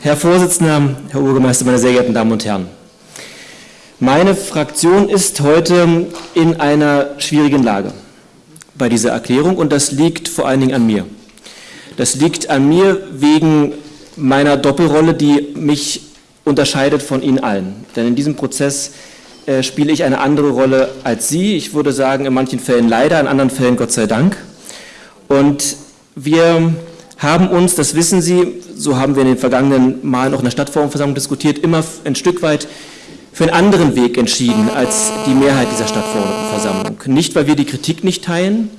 Herr Vorsitzender, Herr Bürgermeister, meine sehr geehrten Damen und Herren. Meine Fraktion ist heute in einer schwierigen Lage bei dieser Erklärung und das liegt vor allen Dingen an mir. Das liegt an mir wegen meiner Doppelrolle, die mich unterscheidet von Ihnen allen. Denn in diesem Prozess äh, spiele ich eine andere Rolle als Sie. Ich würde sagen, in manchen Fällen leider, in anderen Fällen Gott sei Dank. Und wir haben uns, das wissen Sie, so haben wir in den vergangenen Malen auch in der Stadtforumversammlung diskutiert, immer ein Stück weit für einen anderen Weg entschieden als die Mehrheit dieser Stadtversammlung. Nicht, weil wir die Kritik nicht teilen,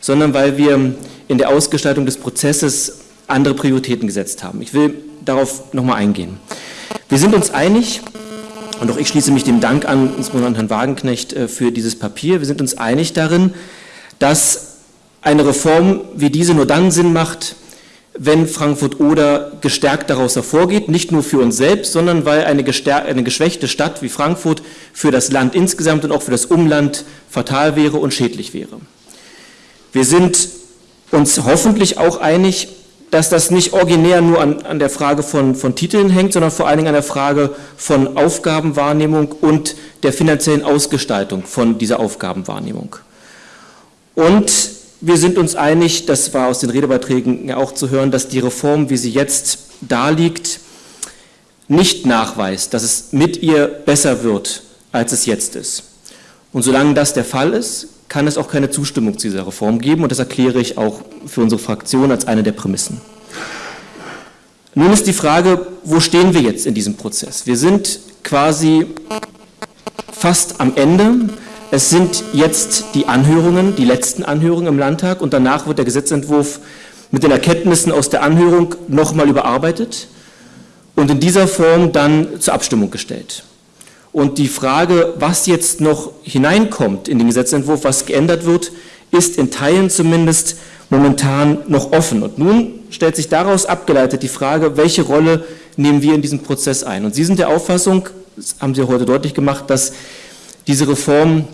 sondern weil wir in der Ausgestaltung des Prozesses andere Prioritäten gesetzt haben. Ich will darauf nochmal eingehen. Wir sind uns einig, und auch ich schließe mich dem Dank an, insbesondere an Herrn Wagenknecht, äh, für dieses Papier. Wir sind uns einig darin, dass eine Reform wie diese nur dann Sinn macht, wenn Frankfurt-Oder gestärkt daraus hervorgeht, nicht nur für uns selbst, sondern weil eine, eine, geschwächte Stadt wie Frankfurt für das Land insgesamt und auch für das Umland fatal wäre und schädlich wäre. Wir sind uns hoffentlich auch einig, dass das nicht originär nur an, an der Frage von, von, Titeln hängt, sondern vor allen Dingen an der Frage von Aufgabenwahrnehmung und der finanziellen Ausgestaltung von dieser Aufgabenwahrnehmung. Und wir sind uns einig, das war aus den Redebeiträgen ja auch zu hören, dass die Reform, wie sie jetzt darliegt, nicht nachweist, dass es mit ihr besser wird, als es jetzt ist. Und solange das der Fall ist, kann es auch keine Zustimmung zu dieser Reform geben und das erkläre ich auch für unsere Fraktion als eine der Prämissen. Nun ist die Frage, wo stehen wir jetzt in diesem Prozess? Wir sind quasi fast am Ende. Es sind jetzt die Anhörungen, die letzten Anhörungen im Landtag und danach wird der Gesetzentwurf mit den Erkenntnissen aus der Anhörung nochmal überarbeitet und in dieser Form dann zur Abstimmung gestellt. Und die Frage, was jetzt noch hineinkommt in den Gesetzentwurf, was geändert wird, ist in Teilen zumindest momentan noch offen. Und nun stellt sich daraus abgeleitet die Frage, welche Rolle nehmen wir in diesem Prozess ein? Und Sie sind der Auffassung, das haben Sie heute deutlich gemacht, dass diese Reform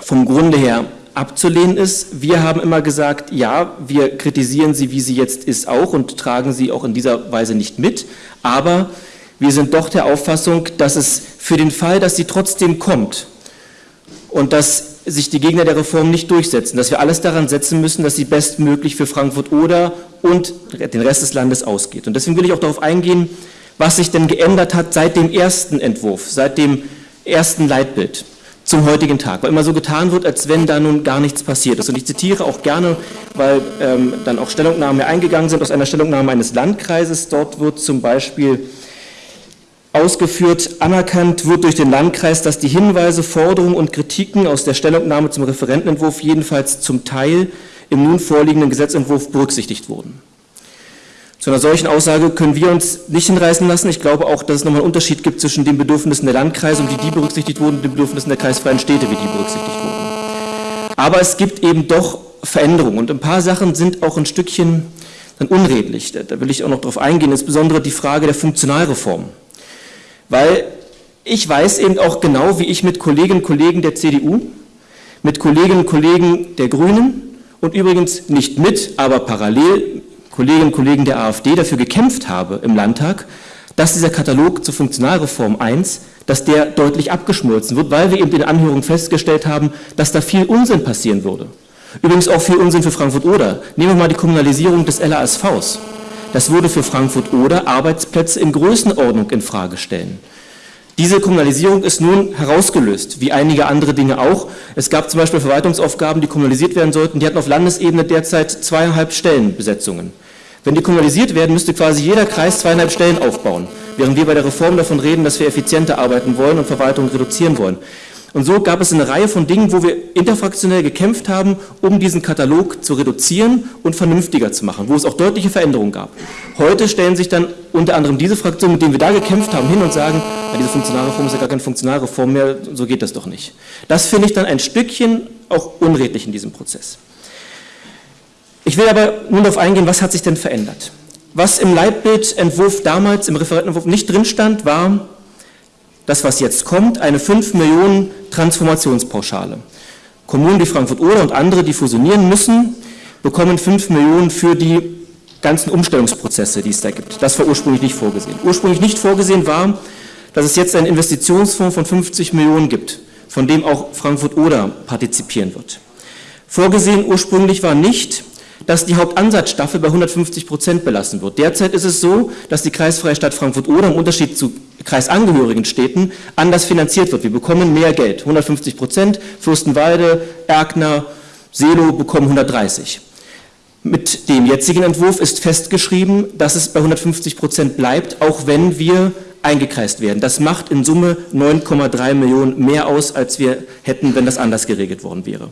vom Grunde her abzulehnen ist. Wir haben immer gesagt, ja, wir kritisieren sie, wie sie jetzt ist, auch und tragen sie auch in dieser Weise nicht mit. Aber wir sind doch der Auffassung, dass es für den Fall, dass sie trotzdem kommt und dass sich die Gegner der Reform nicht durchsetzen, dass wir alles daran setzen müssen, dass sie bestmöglich für Frankfurt-Oder und den Rest des Landes ausgeht. Und deswegen will ich auch darauf eingehen, was sich denn geändert hat seit dem ersten Entwurf, seit dem ersten Leitbild zum heutigen Tag, weil immer so getan wird, als wenn da nun gar nichts passiert ist. Und ich zitiere auch gerne, weil ähm, dann auch Stellungnahmen eingegangen sind aus einer Stellungnahme eines Landkreises. Dort wird zum Beispiel ausgeführt, anerkannt wird durch den Landkreis, dass die Hinweise, Forderungen und Kritiken aus der Stellungnahme zum Referentenentwurf jedenfalls zum Teil im nun vorliegenden Gesetzentwurf berücksichtigt wurden. Zu einer solchen Aussage können wir uns nicht hinreißen lassen. Ich glaube auch, dass es nochmal einen Unterschied gibt zwischen den Bedürfnissen der Landkreise, um die die berücksichtigt wurden, und den Bedürfnissen der kreisfreien Städte, wie die berücksichtigt wurden. Aber es gibt eben doch Veränderungen und ein paar Sachen sind auch ein Stückchen dann unredlich. Da will ich auch noch darauf eingehen, insbesondere die Frage der Funktionalreform. Weil ich weiß eben auch genau, wie ich mit Kolleginnen und Kollegen der CDU, mit Kolleginnen und Kollegen der Grünen und übrigens nicht mit, aber parallel Kolleginnen und Kollegen der AfD dafür gekämpft habe im Landtag, dass dieser Katalog zur Funktionalreform 1, dass der deutlich abgeschmolzen wird, weil wir eben in den Anhörungen festgestellt haben, dass da viel Unsinn passieren würde. Übrigens auch viel Unsinn für Frankfurt-Oder. Nehmen wir mal die Kommunalisierung des LASVs. Das würde für Frankfurt-Oder Arbeitsplätze in Größenordnung in Frage stellen. Diese Kommunalisierung ist nun herausgelöst, wie einige andere Dinge auch. Es gab zum Beispiel Verwaltungsaufgaben, die kommunalisiert werden sollten. Die hatten auf Landesebene derzeit zweieinhalb Stellenbesetzungen. Wenn die kommunalisiert werden, müsste quasi jeder Kreis zweieinhalb Stellen aufbauen, während wir bei der Reform davon reden, dass wir effizienter arbeiten wollen und Verwaltung reduzieren wollen. Und so gab es eine Reihe von Dingen, wo wir interfraktionell gekämpft haben, um diesen Katalog zu reduzieren und vernünftiger zu machen, wo es auch deutliche Veränderungen gab. Heute stellen sich dann unter anderem diese Fraktionen, mit denen wir da gekämpft haben, hin und sagen, ja, diese Funktionalreform ist ja gar keine Funktionalreform mehr, so geht das doch nicht. Das finde ich dann ein Stückchen auch unredlich in diesem Prozess. Ich will aber nun darauf eingehen, was hat sich denn verändert? Was im Leitbildentwurf damals, im Referentenentwurf nicht drin stand, war das, was jetzt kommt, eine 5 Millionen Transformationspauschale. Kommunen wie Frankfurt-Oder und andere, die fusionieren müssen, bekommen 5 Millionen für die ganzen Umstellungsprozesse, die es da gibt. Das war ursprünglich nicht vorgesehen. Ursprünglich nicht vorgesehen war, dass es jetzt einen Investitionsfonds von 50 Millionen gibt, von dem auch Frankfurt-Oder partizipieren wird. Vorgesehen ursprünglich war nicht, dass die Hauptansatzstaffel bei 150 Prozent belassen wird. Derzeit ist es so, dass die kreisfreie Stadt Frankfurt-Oder im Unterschied zu kreisangehörigen Städten anders finanziert wird. Wir bekommen mehr Geld, 150 Prozent, Fürstenwalde, Erkner, Selo bekommen 130. Mit dem jetzigen Entwurf ist festgeschrieben, dass es bei 150 Prozent bleibt, auch wenn wir eingekreist werden. Das macht in Summe 9,3 Millionen mehr aus, als wir hätten, wenn das anders geregelt worden wäre.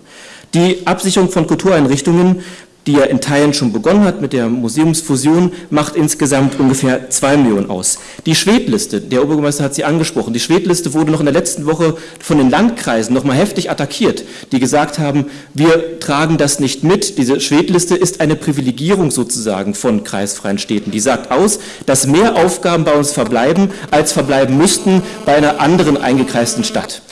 Die Absicherung von Kultureinrichtungen die ja in Teilen schon begonnen hat mit der Museumsfusion, macht insgesamt ungefähr zwei Millionen aus. Die Schwedliste, der Oberbürgermeister hat sie angesprochen, die Schwedliste wurde noch in der letzten Woche von den Landkreisen noch mal heftig attackiert, die gesagt haben, wir tragen das nicht mit. Diese Schwedliste ist eine Privilegierung sozusagen von kreisfreien Städten. Die sagt aus, dass mehr Aufgaben bei uns verbleiben, als verbleiben müssten bei einer anderen eingekreisten Stadt.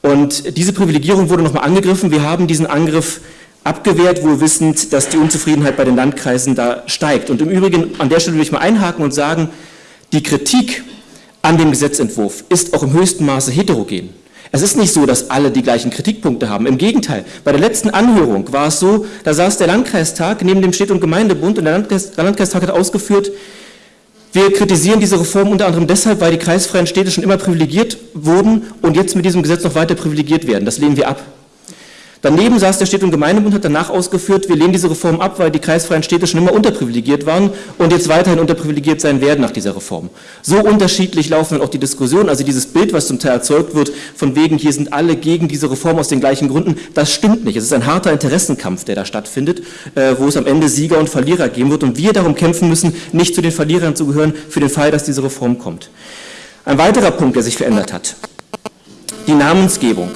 Und diese Privilegierung wurde noch mal angegriffen. Wir haben diesen Angriff abgewehrt, wohl wissend, dass die Unzufriedenheit bei den Landkreisen da steigt. Und im Übrigen, an der Stelle will ich mal einhaken und sagen, die Kritik an dem Gesetzentwurf ist auch im höchsten Maße heterogen. Es ist nicht so, dass alle die gleichen Kritikpunkte haben. Im Gegenteil, bei der letzten Anhörung war es so, da saß der Landkreistag neben dem Städt- und Gemeindebund und der, Landkreis, der Landkreistag hat ausgeführt, wir kritisieren diese Reform unter anderem deshalb, weil die kreisfreien Städte schon immer privilegiert wurden und jetzt mit diesem Gesetz noch weiter privilegiert werden. Das lehnen wir ab. Daneben saß der Städte- und Gemeindebund, hat danach ausgeführt, wir lehnen diese Reform ab, weil die kreisfreien Städte schon immer unterprivilegiert waren und jetzt weiterhin unterprivilegiert sein werden nach dieser Reform. So unterschiedlich laufen dann auch die Diskussionen, also dieses Bild, was zum Teil erzeugt wird, von wegen, hier sind alle gegen diese Reform aus den gleichen Gründen, das stimmt nicht. Es ist ein harter Interessenkampf, der da stattfindet, äh, wo es am Ende Sieger und Verlierer geben wird und wir darum kämpfen müssen, nicht zu den Verlierern zu gehören, für den Fall, dass diese Reform kommt. Ein weiterer Punkt, der sich verändert hat, die Namensgebung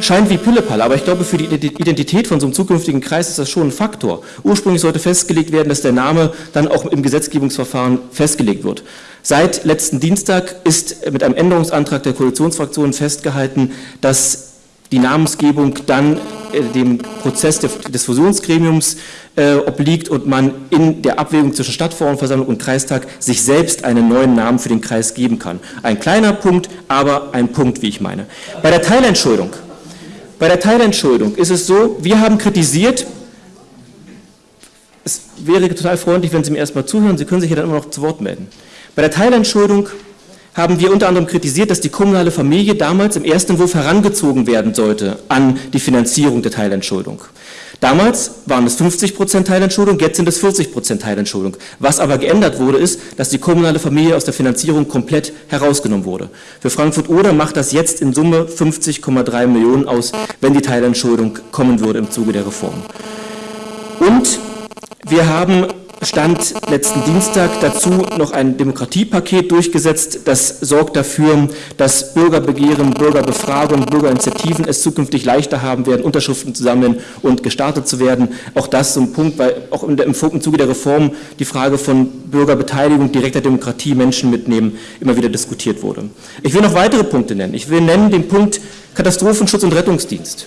scheint wie Pillepalle, aber ich glaube, für die Identität von so einem zukünftigen Kreis ist das schon ein Faktor. Ursprünglich sollte festgelegt werden, dass der Name dann auch im Gesetzgebungsverfahren festgelegt wird. Seit letzten Dienstag ist mit einem Änderungsantrag der Koalitionsfraktionen festgehalten, dass die Namensgebung dann äh, dem Prozess des Fusionsgremiums äh, obliegt und man in der Abwägung zwischen Stadtverordnetenversammlung und Kreistag sich selbst einen neuen Namen für den Kreis geben kann. Ein kleiner Punkt, aber ein Punkt, wie ich meine. Bei der Teilentschuldigung bei der Teilentschuldigung ist es so, wir haben kritisiert, es wäre total freundlich, wenn Sie mir erstmal zuhören, Sie können sich ja dann immer noch zu Wort melden. Bei der Teilentschuldigung haben wir unter anderem kritisiert, dass die kommunale Familie damals im ersten Entwurf herangezogen werden sollte an die Finanzierung der Teilentschuldigung. Damals waren es 50 Prozent Teilentschuldung, jetzt sind es 40 Prozent Teilentschuldung. Was aber geändert wurde, ist, dass die kommunale Familie aus der Finanzierung komplett herausgenommen wurde. Für Frankfurt-Oder macht das jetzt in Summe 50,3 Millionen aus, wenn die Teilentschuldung kommen würde im Zuge der Reform. Und wir haben stand letzten Dienstag dazu noch ein Demokratiepaket durchgesetzt. Das sorgt dafür, dass Bürgerbegehren, Bürgerbefragungen, Bürgerinitiativen es zukünftig leichter haben werden, Unterschriften zu sammeln und gestartet zu werden. Auch das so ein Punkt, weil auch im, im Zuge der Reform die Frage von Bürgerbeteiligung, direkter Demokratie, Menschen mitnehmen, immer wieder diskutiert wurde. Ich will noch weitere Punkte nennen. Ich will nennen den Punkt Katastrophenschutz und Rettungsdienst.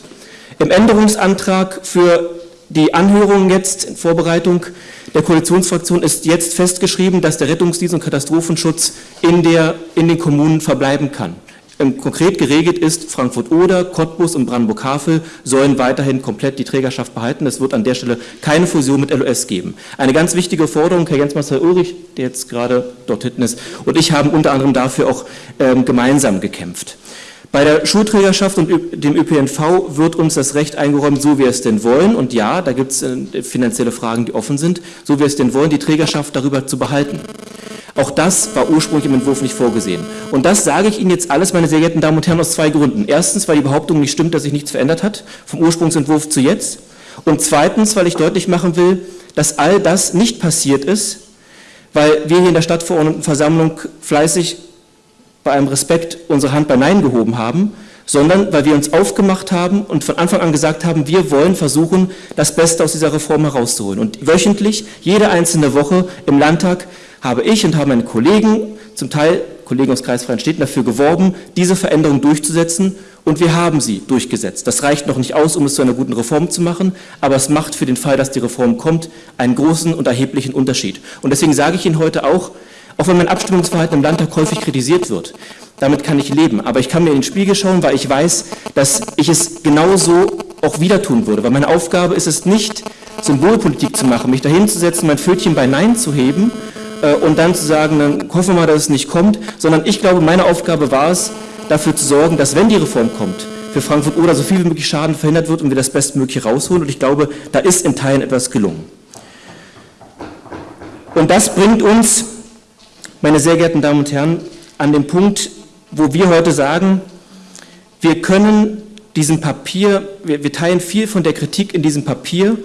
Im Änderungsantrag für die Anhörung jetzt in Vorbereitung der Koalitionsfraktion ist jetzt festgeschrieben, dass der Rettungsdienst und Katastrophenschutz in, der, in den Kommunen verbleiben kann. Konkret geregelt ist, Frankfurt-Oder, Cottbus und Brandenburg-Havel sollen weiterhin komplett die Trägerschaft behalten. Es wird an der Stelle keine Fusion mit LOS geben. Eine ganz wichtige Forderung, Herr Jens-Marcel Ulrich, der jetzt gerade dort hinten ist, und ich haben unter anderem dafür auch ähm, gemeinsam gekämpft. Bei der Schulträgerschaft und dem ÖPNV wird uns das Recht eingeräumt, so wir es denn wollen. Und ja, da gibt es äh, finanzielle Fragen, die offen sind, so wir es denn wollen, die Trägerschaft darüber zu behalten. Auch das war ursprünglich im Entwurf nicht vorgesehen. Und das sage ich Ihnen jetzt alles, meine sehr geehrten Damen und Herren, aus zwei Gründen. Erstens, weil die Behauptung nicht stimmt, dass sich nichts verändert hat, vom Ursprungsentwurf zu jetzt. Und zweitens, weil ich deutlich machen will, dass all das nicht passiert ist, weil wir hier in der Stadtverordnetenversammlung fleißig bei einem Respekt unsere Hand bei Nein gehoben haben, sondern weil wir uns aufgemacht haben und von Anfang an gesagt haben, wir wollen versuchen, das Beste aus dieser Reform herauszuholen. Und wöchentlich, jede einzelne Woche im Landtag habe ich und haben meine Kollegen, zum Teil Kollegen aus Kreisfreien Städten dafür geworben, diese Veränderung durchzusetzen und wir haben sie durchgesetzt. Das reicht noch nicht aus, um es zu einer guten Reform zu machen, aber es macht für den Fall, dass die Reform kommt, einen großen und erheblichen Unterschied. Und deswegen sage ich Ihnen heute auch, auch wenn mein Abstimmungsverhalten im Landtag häufig kritisiert wird, damit kann ich leben. Aber ich kann mir in den Spiegel schauen, weil ich weiß, dass ich es genauso auch wieder tun würde. Weil meine Aufgabe ist es nicht, Symbolpolitik zu machen, mich dahin zu setzen, mein Pfötchen bei Nein zu heben äh, und dann zu sagen, dann hoffen wir mal, dass es nicht kommt, sondern ich glaube, meine Aufgabe war es, dafür zu sorgen, dass wenn die Reform kommt, für Frankfurt oder so viel wie möglich Schaden verhindert wird und wir das Bestmögliche rausholen. Und ich glaube, da ist in Teilen etwas gelungen. Und das bringt uns, meine sehr geehrten Damen und Herren, an den Punkt, wo wir heute sagen, wir können diesem Papier, wir, wir teilen viel von der Kritik in diesem Papier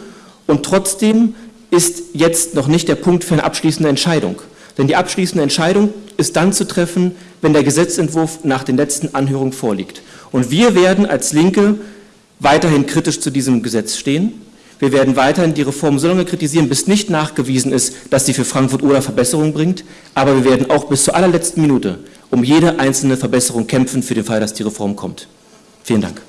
und trotzdem ist jetzt noch nicht der Punkt für eine abschließende Entscheidung. Denn die abschließende Entscheidung ist dann zu treffen, wenn der Gesetzentwurf nach den letzten Anhörungen vorliegt. Und wir werden als Linke weiterhin kritisch zu diesem Gesetz stehen. Wir werden weiterhin die Reform so lange kritisieren, bis nicht nachgewiesen ist, dass sie für Frankfurt oder Verbesserungen bringt. Aber wir werden auch bis zur allerletzten Minute um jede einzelne Verbesserung kämpfen für den Fall, dass die Reform kommt. Vielen Dank.